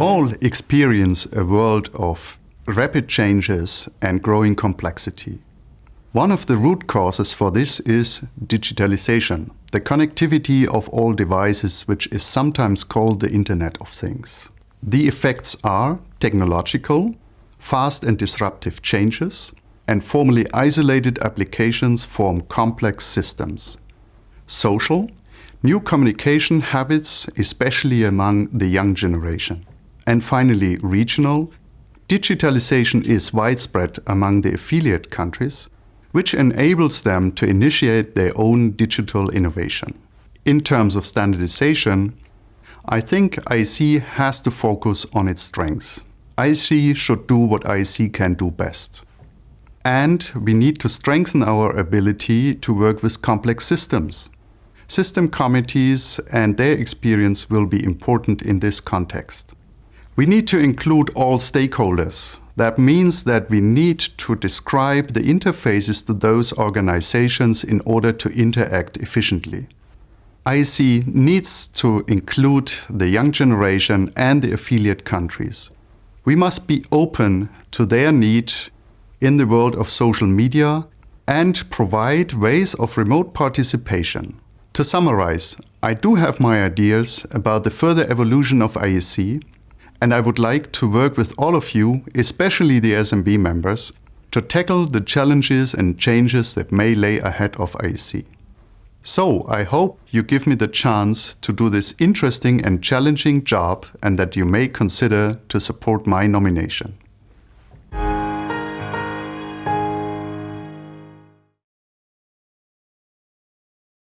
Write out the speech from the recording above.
all experience a world of rapid changes and growing complexity. One of the root causes for this is digitalization, the connectivity of all devices, which is sometimes called the Internet of Things. The effects are technological, fast and disruptive changes, and formally isolated applications form complex systems. Social, new communication habits, especially among the young generation. And finally, regional, digitalization is widespread among the affiliate countries, which enables them to initiate their own digital innovation. In terms of standardization, I think IEC has to focus on its strengths. IEC should do what IEC can do best. And we need to strengthen our ability to work with complex systems. System committees and their experience will be important in this context. We need to include all stakeholders. That means that we need to describe the interfaces to those organizations in order to interact efficiently. IEC needs to include the young generation and the affiliate countries. We must be open to their need in the world of social media and provide ways of remote participation. To summarize, I do have my ideas about the further evolution of IEC and I would like to work with all of you, especially the SMB members, to tackle the challenges and changes that may lay ahead of IEC. So I hope you give me the chance to do this interesting and challenging job and that you may consider to support my nomination.